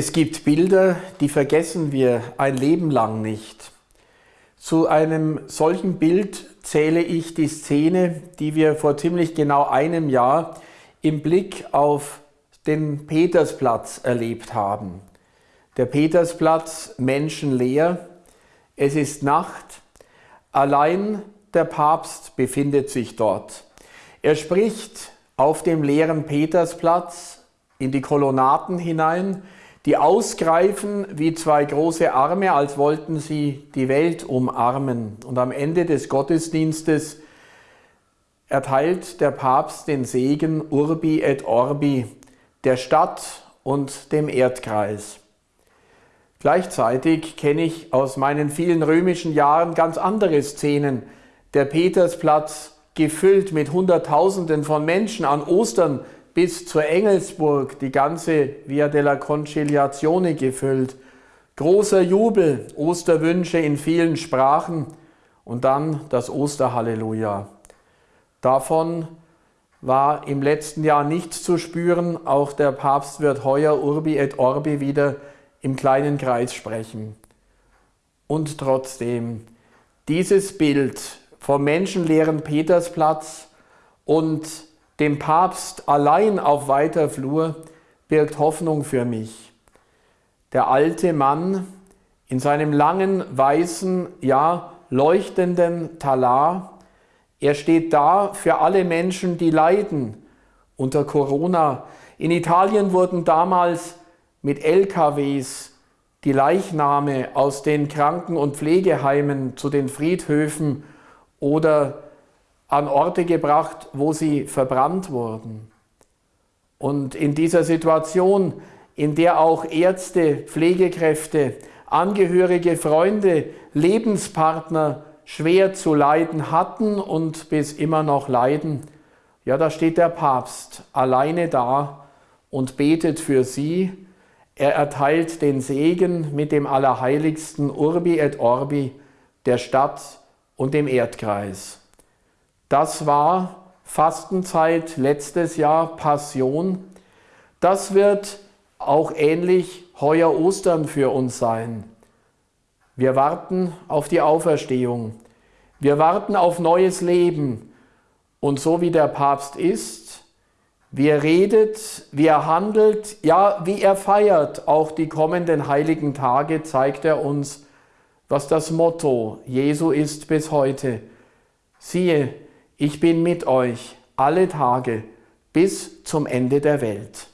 Es gibt Bilder, die vergessen wir ein Leben lang nicht. Zu einem solchen Bild zähle ich die Szene, die wir vor ziemlich genau einem Jahr im Blick auf den Petersplatz erlebt haben. Der Petersplatz menschenleer, es ist Nacht, allein der Papst befindet sich dort. Er spricht auf dem leeren Petersplatz in die Kolonnaden hinein, die ausgreifen wie zwei große Arme, als wollten sie die Welt umarmen. Und am Ende des Gottesdienstes erteilt der Papst den Segen Urbi et Orbi der Stadt und dem Erdkreis. Gleichzeitig kenne ich aus meinen vielen römischen Jahren ganz andere Szenen. Der Petersplatz gefüllt mit Hunderttausenden von Menschen an Ostern bis zur Engelsburg, die ganze Via della Conciliazione gefüllt. Großer Jubel, Osterwünsche in vielen Sprachen und dann das Osterhalleluja. Davon war im letzten Jahr nichts zu spüren. Auch der Papst wird heuer Urbi et Orbi wieder im kleinen Kreis sprechen. Und trotzdem, dieses Bild vom menschenleeren Petersplatz und dem Papst allein auf weiter Flur birgt Hoffnung für mich. Der alte Mann in seinem langen, weißen, ja leuchtenden Talar er steht da für alle Menschen, die leiden unter Corona. In Italien wurden damals mit LKWs die Leichname aus den Kranken- und Pflegeheimen zu den Friedhöfen oder an Orte gebracht, wo sie verbrannt wurden. Und in dieser Situation, in der auch Ärzte, Pflegekräfte, Angehörige, Freunde, Lebenspartner schwer zu leiden hatten und bis immer noch leiden, ja, da steht der Papst alleine da und betet für sie. Er erteilt den Segen mit dem Allerheiligsten Urbi et Orbi der Stadt und dem Erdkreis. Das war Fastenzeit letztes Jahr, Passion. Das wird auch ähnlich heuer Ostern für uns sein. Wir warten auf die Auferstehung. Wir warten auf neues Leben. Und so wie der Papst ist, wie er redet, wie er handelt, ja, wie er feiert, auch die kommenden heiligen Tage, zeigt er uns, was das Motto Jesu ist bis heute. Siehe, ich bin mit euch alle Tage bis zum Ende der Welt.